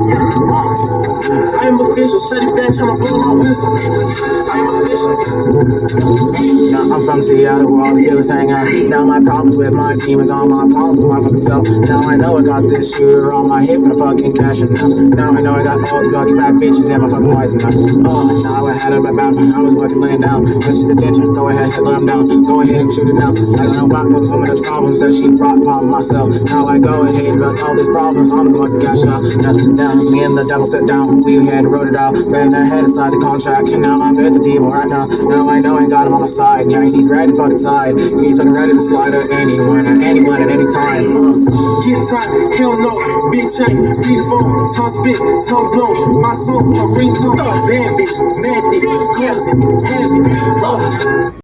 I am official, shut it back, tryna blow my whistle. Now, I'm from Seattle where all the killers hang out. Now my problems with my team is all my problems with my fucking self. Now I know I got this shooter on my hip and I'm fucking cashing out. Now I know I got all the fucking bad bitches and my fucking wife now. Oh, now I had her about I was fucking laying down. When she's attention, go ahead, let them down. Go ahead and shoot it now. I don't know about those some of the problems that she brought upon myself. Now I go ahead about all these problems, I'm going to cash out. Now, now me and the devil sit down, we had wrote it out. Ran their head inside the contract, and now I'm with the devil right now. Now I know I got him on my side. Yeah, he's ready to fucking side. He's fucking ready to slide at anyone, at anyone, at any time. Uh. Get tight, hell no, big chain, beat phone, top spit, top blow, my song, my ringtone, bad bitch, mad dick, cousin, heavy, uh.